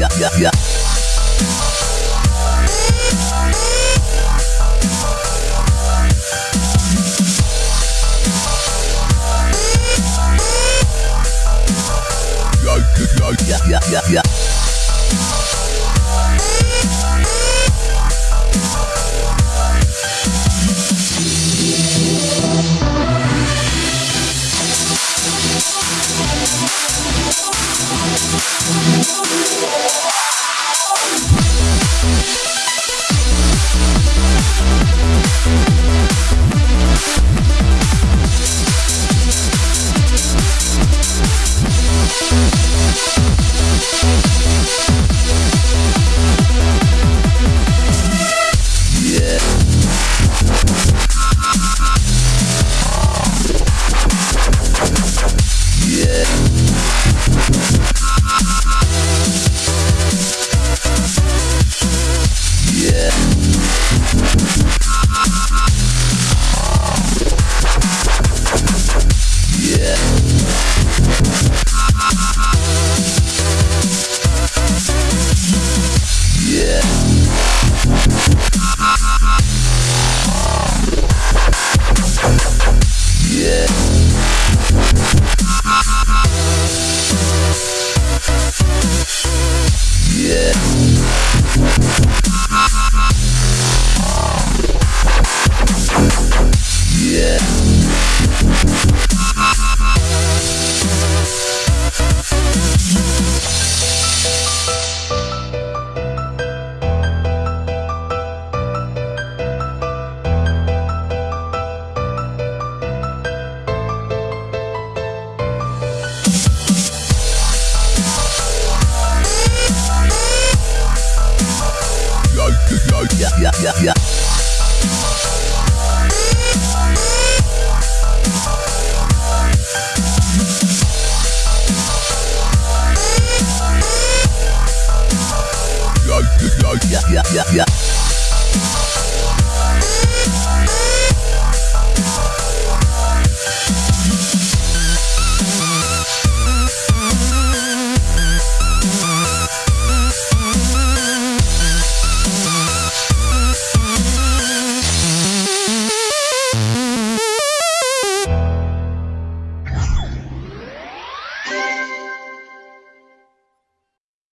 yeah, yeah, yeah. Yeah, yeah, yeah, yeah. Ha ha ha! yeah, yeah, yeah.